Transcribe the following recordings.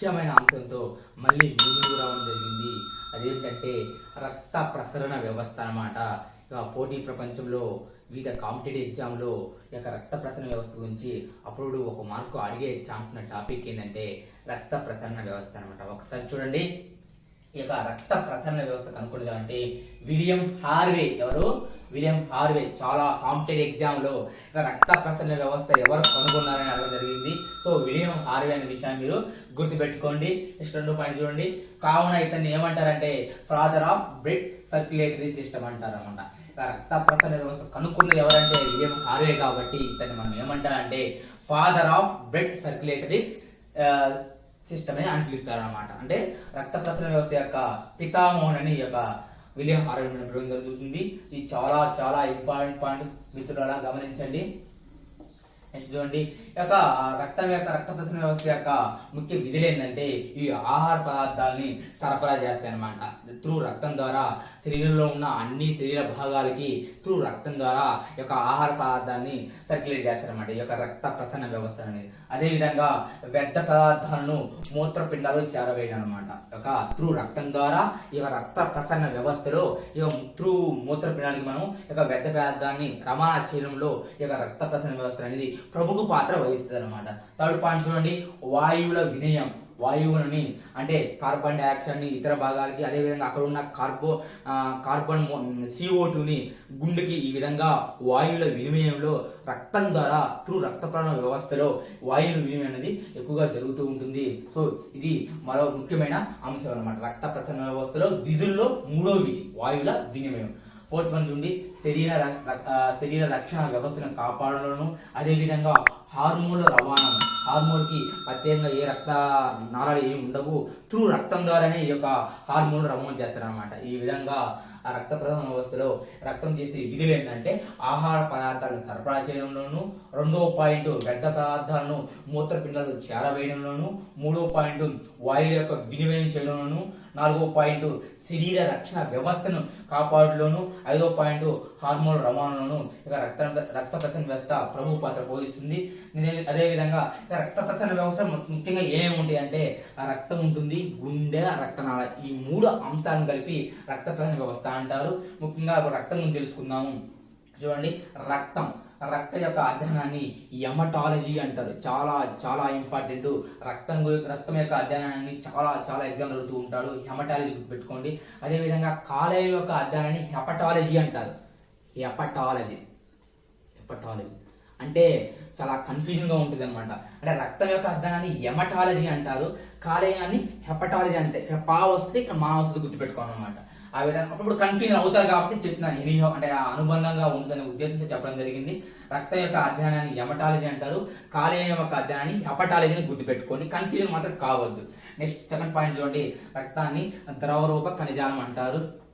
ముఖ్యమైన అంశంతో మళ్ళీ ముందుకు రావడం జరిగింది. అదేంటంటే రక్త ప్రసరణ వ్యవస్థ అనమాట ఇక పోటీ ప్రపంచంలో వివిధ కాంపిటేటివ్ ఎగ్జామ్లో ఈ యొక్క రక్త ప్రసరణ వ్యవస్థ గురించి అప్పుడు ఒక మార్కు అడిగే ఛాన్స్ ఉన్న టాపిక్ ఏంటంటే రక్త ప్రసరణ వ్యవస్థ అనమాట ఒకసారి చూడండి. ఈ యొక్క రక్త ప్రసరణ వ్యవస్థ అంటే విలియం హార్వే ఎవరు? విలియం హార్వే చాలా కాంపిటేటివ్ ఎగ్జామ్లో ఇక రక్త ప్రసరణ వ్యవస్థ ఎవరు కనుగొన్నారని అడగడం జరిగింది. సో విలియం హార్వే అనే విషయాన్ని మీరు గుర్తుపెట్టుకోండి. నెక్స్ట్ రెండు పాయింట్ చూడండి. కావున ఇతన్ని ఏమంటారంటే father of blood circulatory system అంటారు అనమాట రక్త ప్రసరణ వ్యవస్థ కనుక్కున్నది ఎవరంటే విలియం హార్వే కాబట్టి ఇతన్ని మనం ఏమంటారంటే father of blood circulatory system అని పిలుస్తారు అనమాట అంటే రక్త ప్రసరణ వ్యవస్థ యొక్క పితామోహన్ అని ఈ యొక్క విలియం హార్వే జరుగుతుంది. ఇది చాలా చాలా ఇంపార్టెంట్ పాయింట్ మిత్రులారా గమనించండి. నెక్స్ట్ చూడండి. ఈ యొక్క రక్తం యొక్క రక్త ప్రసరణ వ్యవస్థ యొక్క ముఖ్య విధులు ఏంటంటే ఈ ఆహార పదార్థాలని సరఫరా చేస్తాయి అనమాట త్రూ రక్తం ద్వారా శరీరంలో ఉన్న అన్ని శరీర భాగాలకి త్రూ రక్తం ద్వారా యొక్క ఆహార పదార్థాన్ని సర్క్యులేట్ చేస్తారన్నమాట ఈ యొక్క రక్త ప్రసరణ వ్యవస్థ అనేది. అదేవిధంగా వ్యర్థ పదార్థాలను మూత్రపిండాలు చేరవేయడం అనమాట యొక్క త్రూ రక్తం ద్వారా ఈ యొక్క రక్త ప్రసరణ వ్యవస్థలో ఈ యొక్క త్రూ మూత్రపిండానికి మనం ఈ యొక్క వ్యర్థ పదార్థాన్ని రవాణా చేయడంలో ఈ యొక్క రక్త ప్రసరణ వ్యవస్థ అనేది ప్రముఖ పాత్ర వహిస్తుంది అనమాట థర్డ్ పాయింట్ చూడండి వాయువుల వినయం. వాయువులని అంటే కార్బన్ డైఆక్సైడ్ని ఇతర భాగాలకి అదేవిధంగా అక్కడ ఉన్న కార్బో కార్బన్ సిఓ టూని గుండెకి ఈ విధంగా వాయువుల వినిమయంలో రక్తం ద్వారా త్రూ రక్త ప్రసరణ వ్యవస్థలో వాయువుల వినిమయం అనేది ఎక్కువగా జరుగుతూ ఉంటుంది. సో ఇది మరో ముఖ్యమైన అంశం అనమాట రక్త ప్రసరణ వ్యవస్థలో విధుల్లో మూడో విధి వాయువుల వినిమయం. ఫోర్త్ వన్ చూడండి శరీర ర- శరీర రక్షణ వ్యవస్థను కాపాడడంలోను అదేవిధంగా హార్మోన్ల రవాణా హార్మోన్కి ప్రత్యేకంగా ఏ రక్త నాళాలు ఏమి ఉండవు. త్రూ రక్తం ద్వారానే ఈ యొక్క హార్మోన్ రమోన్ చేస్తారనమాట ఈ విధంగా ఆ రక్త ప్రసరణ వ్యవస్థలో రక్తం చేసే విధులు ఏంటంటే ఆహార పదార్థాలను సరఫరా చేయడంలోను రెండవ పాయింట్ వ్యర్థ పదార్థాలను మూత్రపిండాలు చేరవేయడంలోను మూడవ పాయింట్ వాయువు యొక్క వినిమయం చేయడంలోను నాలుగో పాయింట్ శరీర రక్షణ వ్యవస్థను కాపాడులోను ఐదో పాయింట్ హార్మోన్ రవాణాను ఇక రక్త రక్త ప్రసరణ వ్యవస్థ ప్రముఖ పాత్ర పోషిస్తుంది. అదేవిధంగా ఇక రక్త ప్రసరణ వ్యవస్థ ముఖ్యంగా ఏమేమి ఉంటాయి అంటే ఆ రక్తం ఉంటుంది గుండె రక్తనాళ ఈ మూడు అంశాలను కలిపి రక్త ప్రసరణ వ్యవస్థ అంటారు. ముఖ్యంగా రక్తం గురించి తెలుసుకుందాము. చూడండి రక్తం. రక్తం యొక్క అధ్యయనాన్ని ఎమటాలజీ అంటారు. చాలా చాలా ఇంపార్టెంట్. రక్తం రక్తం యొక్క అధ్యయనాన్ని చాలా చాలా ఎగ్జామ్ అడుగుతూ ఉంటాడు హెమటాలజీ పెట్టుకోండి అదేవిధంగా కాలేయం యొక్క అధ్యయనాన్ని హెపటాలజీ అంటారు. హెపటాలజీ హెపటాలజీ అంటే చాలా కన్ఫ్యూజన్ ఉంటుంది అనమాట అంటే రక్తం యొక్క అర్థాన్ని ఎమటాలజీ అంటారు. కాలేయాన్ని హెపటాలజీ అంటే ఇక్కడ పా వస్తే ఇక్కడ మా వస్తుంది గుర్తుపెట్టుకోవాలి అనమాట ఆ విధంగా అప్పుడు కన్ఫ్యూజన్ అవుతారు కాబట్టి చెప్తున్నాను ఇది అంటే ఆ అనుబంధంగా ఉంటుందనే ఉద్దేశంతో చెప్పడం జరిగింది. రక్తం యొక్క అధ్యయనాన్ని ఎమటాలజీ అంటారు. కాలేయం యొక్క అధ్యయనాన్ని హెపటాలజీని గుర్తుపెట్టుకొని కన్ఫ్యూజన్ మాత్రం కావద్దు. నెక్స్ట్ సెకండ్ పాయింట్ చూడండి. రక్తాన్ని ద్రవరూప ఖనిజాలం అంటారు.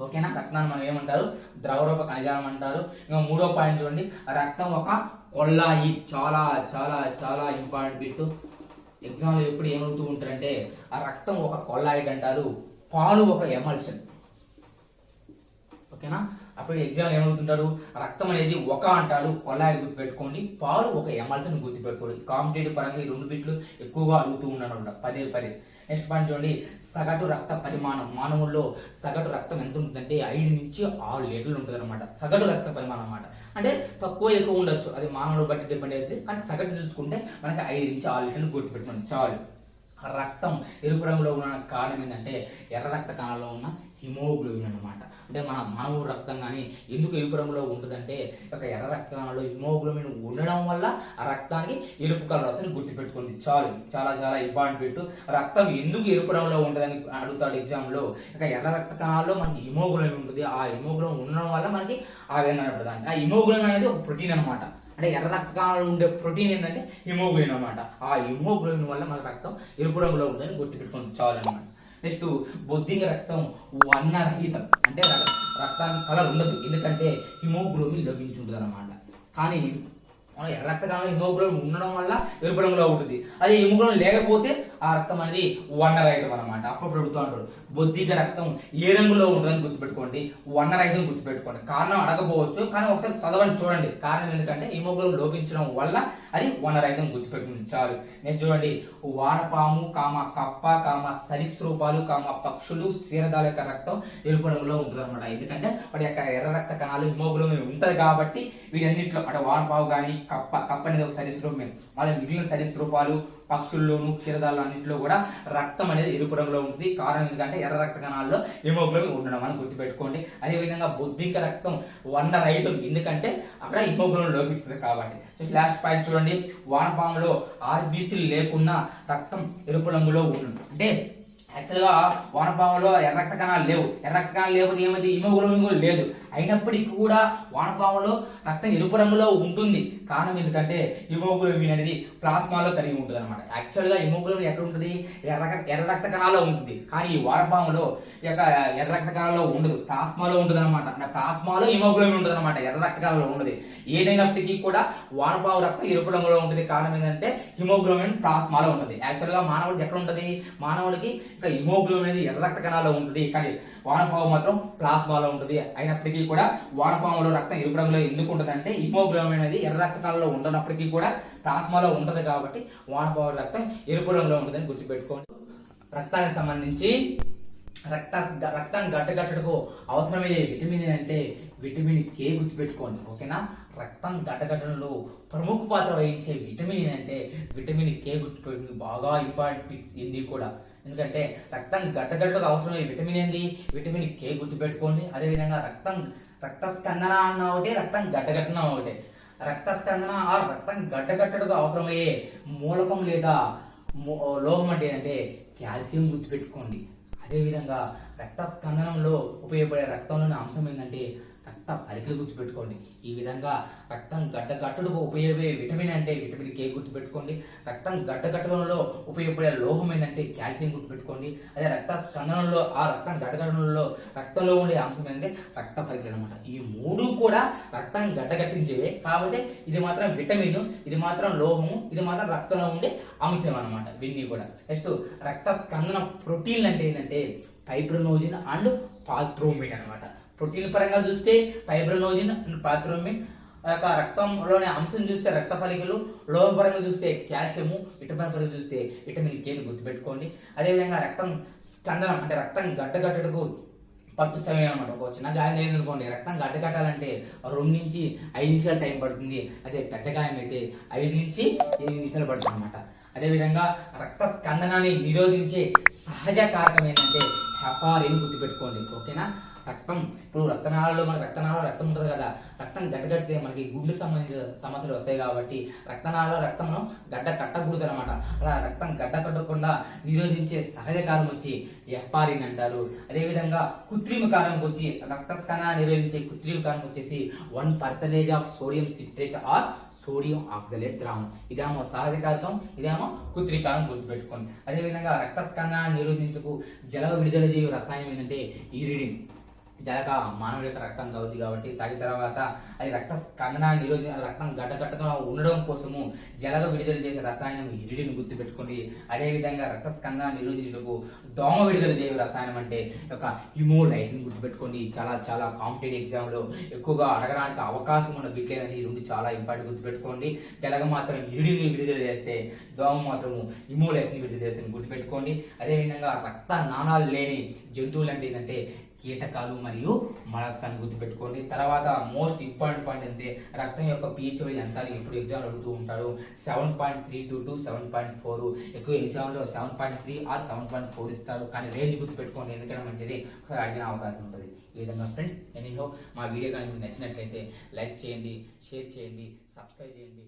ఓకేనా? రక్తాన్ని మనం ఏమంటారు? ద్రవరూప ఖనిజాలం అంటారు. ఇంకా మూడో పాయింట్ చూడండి. రక్తం ఒక కొల్లాయి. చాలా చాలా చాలా ఇంపార్టెంట్ బిట్ ఎగ్జామ్లో ఎప్పుడు ఏమవుతూ ఉంటారంటే ఆ రక్తం ఒక కొల్లాయిట్ అంటారు. పాలు ఒక ఎమల్షన్. ఓకేనా? అప్పుడు ఎగ్జామ్ ఏమడుగుతుంటారు? రక్తం అనేది ఒక అంటాడు గుర్తు గుర్తుపెట్టుకోండి. పాలు ఒక ఎమల్సన్ గుర్తుపెట్టుకోండి. కాంపిటేటివ్ పరంగా ఈ రెండు బిట్లు ఎక్కువగా అడుగుతూ ఉన్నాడు పదే పదే. నెక్స్ట్ పాయింట్ చూడండి. సగటు రక్త పరిమాణం. మానవుల్లో సగటు రక్తం ఎంత ఉంటుందంటే ఐదు నుంచి ఆరు లీటర్లు ఉంటుంది అనమాట సగటు రక్త పరిమాణం అనమాట అంటే తక్కువ ఎక్కువ ఉండొచ్చు. అది మానవుడు బట్టి డిపెండ్ అవుతుంది కానీ సగటు చూసుకుంటే మనకి ఐదు నుంచి ఆరు లీటర్లు గుర్తుపెట్టుకోండి. చాలు. రక్తం ఎరుపు రంగులో ఉన్న కారణం ఏంటంటే ఎర్ర రక్త కణాల్లో ఉన్న హిమోగ్లోబిన్ అన్నమాట. అంటే మన మానవ రక్తం కానీ ఎందుకు ఎరుపు రంగులో ఉంటుందంటే ఒక ఎర్ర రక్త కణాల్లో హిమోగ్లోబిన్ ఉండడం వల్ల ఆ రక్తానికి ఎరుపు కలర్ వస్తుంది గుర్తుపెట్టుకోండి. చాలు చాలా చాలా ఇంపార్టెంట్ పెట్టు. రక్తం ఎందుకు ఎరుపు రంగులో ఉంటుందని అడుగుతాడు ఎగ్జామ్లో ఇక ఎర్ర రక్త కణాల్లో మనకి హిమోగ్లోబిన్ ఉంటుంది. ఆ హిమోగ్లోబిన్ ఉండడం వల్ల మనకి ఆ విధంగా ఆ హిమోగ్లోబిన్ అనేది ఒక ప్రోటీన్ అన్నమాట. అంటే ఎర్ర రక్త కణాలు ఉండే ప్రోటీన్ ఏంటంటే హిమోగ్లోబిన్ అనమాట ఆ హిమోగ్లోబిన్ వల్ల మన రక్తం ఎరుపు రంగులో ఉంటుందని గుర్తుపెట్టుకోండి చాలన్నమాట నెక్స్ట్ బొద్దింగ రక్తం వర్ణరహితం. అంటే రక్తానికి కలర్ ఉండదు. ఎందుకంటే హిమోగ్లోబిన్ లభించుంటుంది అనమాట కానీ మన ఎర్ర రక్త కణాలు హిమోగ్లోబిన్ ఉండడం వల్ల ఎరుపు రంగులో ఉంటుంది. అదే హిమోగ్లోబిన్ లేకపోతే ఆ రక్తం అనేది వర్ణరహితం అనమాట అప్పుడు ప్రభుత్వం అంటాడు బొద్దిక రక్తం ఏ రంగులో ఉంటుందని గుర్తుపెట్టుకోండి. వర్ణరహితం గుర్తుపెట్టుకోండి. కారణం అడగపోవచ్చు కానీ ఒకసారి చదవండి చూడండి. కారణం ఎందుకంటే హిమోగ్లోబిన్ లోపించడం వల్ల అది వర్ణరహితం గుర్తుపెట్టుకుని చాలు నెక్స్ట్ చూడండి వానపాము కామ కప్ప కామ సరీసృపాలు కామ పక్షులు క్షీరదాల యొక్క రక్తం ఎరుపు రంగులో ఉంటుంది అనమాట ఎందుకంటే వాటి యొక్క ఎర్ర రక్త కణాలు హిమోగ్లోబిన్ ఉంటుంది కాబట్టి వీటన్నిటిలో అంటే వానపావు కానీ కప్ప కప్ప అనేది ఒక సరీసృపమే. వాళ్ళ మిగిలిన సరీసృపాలు పక్షుల్లోనూ క్షీరదాలు అన్నింటిలో కూడా రక్తం అనేది ఎరుపు రంగులో ఉంటుంది. కారణం ఎందుకంటే ఎర్ర రక్త కణాల్లో హిమోగ్లోబిన్ ఉండడం అని గుర్తుపెట్టుకోండి. అదేవిధంగా బొద్దిక రక్తం వంద రైతులు. ఎందుకంటే అక్కడ హిమోగ్లోబిన్ లోపిస్తుంది కాబట్టి. సో లాస్ట్ పాయింట్ చూడండి. వానపాములో ఆర్బీసీలు లేకున్నా రక్తం ఎరుపు రంగులో ఉంటుంది అంటే యాక్చువల్గా వానపాములో ఎర్ర రక్త కణాలు లేవు. ఎర్ర రక్త కణాలు లేకపోతే ఏమైతే హిమోగ్లోబిన్ కూడా లేదు. అయినప్పటికీ కూడా వానపాములో రక్తం ఎరుపు రంగులో ఉంటుంది. కారణం ఎందుకంటే హిమోగ్లోబిన్ అనేది ప్లాస్మాలో కలిగి ఉంటుంది అనమాట యాక్చువల్గా హిమోగ్లోబిన్ ఎక్కడ ఉంటుంది? ఎర్ర ఎర్ర రక్త కణాల్లో ఉంటుంది. కానీ ఈ వానపాములో ఈ యొక్క ఎర్ర రక్త కణాల్లో ఉండదు. ప్లాస్మాలో ఉంటుంది అనమాట ప్లాస్మాలో హిమోగ్లోబిన్ ఉంటుంది అనమాట ఎర్ర రక్త కణాల్లో ఉండదు. ఏదైనప్పటికీ కూడా వానపాము రక్తం ఎరుపు రంగులో ఉంటుంది. కారణం ఏంటంటే హిమోగ్లోబిన్ ప్లాస్మాలో ఉంటుంది. యాక్చువల్గా మానవుడికి ఎక్కడ ఉంటుంది? మానవుడికి ఇక హిమోగ్లోబిన్ అనేది ఎర్ర రక్త కణాల్లో ఉంటుంది. కానీ వానపాము మాత్రం ప్లాస్మాలో ఉంటుంది. అయినప్పటికీ కూడా వానపాములో రక్తం ఎరుపు రంగులో ఎందుకు ఉంటుంది అంటే హిమోగ్లోబిన్ అనేది ఎర్ర రక్తకాలలో ఉండనప్పటికీ కూడా ప్లాస్మాలో ఉంటుంది కాబట్టి వానపాముల రక్తం ఎరుపు రంగులో ఉంటుందని గుర్తుపెట్టుకోండి. రక్తానికి సంబంధించి రక్త రక్తం గడ్డగట్టడకు అవసరమయ్యే విటమిన్ అంటే విటమిన్ కే గుర్తుపెట్టుకోండి ఓకేనా? రక్తం గడ్డగట్టడంలో ప్రముఖ పాత్ర వహించే విటమిన్ అంటే విటమిన్ కే గుర్తుపెట్టుకుని బాగా ఇంపార్టెంట్ బిట్స్ ఇన్ని కూడా. ఎందుకంటే రక్తం గడ్డగడ్డకు అవసరమయ్యే విటమిన్ ఏంది? విటమిన్ కే గుర్తుపెట్టుకోండి. అదేవిధంగా రక్తం రక్తస్కందన అన్న ఒకటి రక్తం గడ్డగట్టన ఒకటి. రక్తస్కందన ఆ రక్తం గడ్డగట్టడుకు అవసరమయ్యే మూలకం లేదా లోహం అంటే ఏంటంటే కాల్షియం గుర్తుపెట్టుకోండి. అదేవిధంగా రక్త స్కందనంలో ఉపయోగపడే రక్తంలోని అంశం ఏంటంటే రక్త పలికలు గుర్తుపెట్టుకోండి. ఈ విధంగా రక్తం గడ్డగట్టుడుకు ఉపయోగపడే విటమిన్ అంటే విటమిన్ కే గుర్తుపెట్టుకోండి. రక్తం గడ్డగట్టడంలో ఉపయోగపడే లోహం ఏంటంటే కాల్షియం గుర్తుపెట్టుకోండి. అదే రక్త స్కందనంలో ఆ రక్తం గడ్డగట్టడంలో రక్తంలో ఉండే అంశం ఏంటంటే రక్త పలికలు అనమాట ఈ మూడు కూడా రక్తం గడ్డగట్టించేవే. కాబట్టి ఇది మాత్రం విటమిన్ ఇది మాత్రం లోహము ఇది మాత్రం రక్తంలో ఉండే అంశం అనమాట వీన్ని కూడా. నెక్స్ట్ రక్త స్కందన ప్రోటీన్లు అంటే ఏంటంటే ఫైబ్రోనోజిన్ అండ్ పాత్రోమిన్ అనమాట ప్రోటీన్ పరంగా చూస్తే ఫైబ్రోనోజిన్ అండ్ పాత్రోమిన్ యొక్క రక్తంలోని అంశం చూస్తే రక్త ఫలికలు లోహ పరంగా చూస్తే కాల్షియము విటమిన్ పరంగా చూస్తే విటమిన్ కేని గుర్తుపెట్టుకోండి. అదేవిధంగా రక్తం స్కందనం అంటే రక్తం గడ్డగట్టడకు పట్టు సమయం అనమాట ఒక చిన్న గాయం అయింది అనుకోండి రక్తం గడ్డకట్టాలంటే రెండు నుంచి ఐదు నిమిషాలు టైం పడుతుంది. అదే పెద్ద గాయం అయితే ఐదు నుంచి ఎనిమిది నిమిషాలు పడుతుంది అనమాట అదేవిధంగా రక్త స్కందనాన్ని నిరోధించే సహజ కారకం ఏంటంటే హెపారిన్ గుర్తుపెట్టుకోండి ఓకేనా? రక్తం ఇప్పుడు రక్తనాళాలు మన రక్తనాళాలు రక్తం ఉంటుంది కదా రక్తం గడ్డగడితే మనకి గుండె సంబంధించిన సమస్యలు వస్తాయి కాబట్టి రక్తనాళాల రక్తం గడ్డ కట్టకూడదు అనమాట అలా రక్తం గడ్డ కట్టకుండా నిరోధించే సహజ కారం వచ్చి ఎఫ్పారిన్ అంటారు. అదేవిధంగా కృత్రిమ కారంకి వచ్చి రక్త నిరోధించే కృత్రిమ కారం వచ్చేసి one percentage of sodium citrate or sodium oxalate ద్రావణం ఇదేమో సహజ కారకం ఇదేమో కృత్రికారం గుర్తుపెట్టుకోండి. అదేవిధంగా రక్త నిరోధించకు నిరోధించుకు జల విడుదల చేయు రసాయనం ఏంటంటే ఈరిడిన్ జలక మానవుడి యొక్క రక్తం అవుతుంది కాబట్టి తాగిన తర్వాత అది రక్త స్కందనాన్ని నిరోధి రక్తం గడ్డగట్టగా ఉండడం కోసము జలగ విడుదల చేసే రసాయనం ఇరిడిని గుర్తుపెట్టుకోండి అదేవిధంగా రక్త స్కందనాన్ని నిరోధించడానికి దోమ విడుదల చేసే రసాయనం అంటే ఒక హిమోలైసిన్ గుర్తుపెట్టుకోండి చాలా చాలా కాంపిటేటివ్ ఎగ్జామ్లో ఎక్కువగా అడగడానికి అవకాశం ఉన్న బిట్లు అనేది రెండు చాలా ఇంపార్టెంట్ గుర్తుపెట్టుకోండి జలగ మాత్రం ఇరిడిని విడుదల చేస్తే దోమ మాత్రము హిమోలైసిన్ విడుదల చేస్తే గుర్తుపెట్టుకోండి అదేవిధంగా రక్త నాణాలు లేని జంతువులు అంటే ఏంటంటే కీటకాలు మరియు మలస్కాన్ని గుర్తుపెట్టుకోండి. తర్వాత మోస్ట్ ఇంపార్టెంట్ పాయింట్ అంటే రక్తం యొక్క పీచ్ ఎంత ఎప్పుడు ఎగ్జామ్ అడుగుతూ ఉంటాడు seven point three two to seven point four ఎక్కువ ఎగ్జామ్లో seven point three or seven point four ఇస్తాడు కానీ రేంజ్ గుర్తుపెట్టుకోండి. ఎందుకంటే మంచిది. ఒకసారి అడిగిన అవకాశం ఉంటుంది. ఈ విధంగా ఫ్రెండ్స్ ఎనీహో మా వీడియో కానీ మీకు నచ్చినట్లయితే లైక్ చేయండి షేర్ చేయండి సబ్స్క్రైబ్ చేయండి.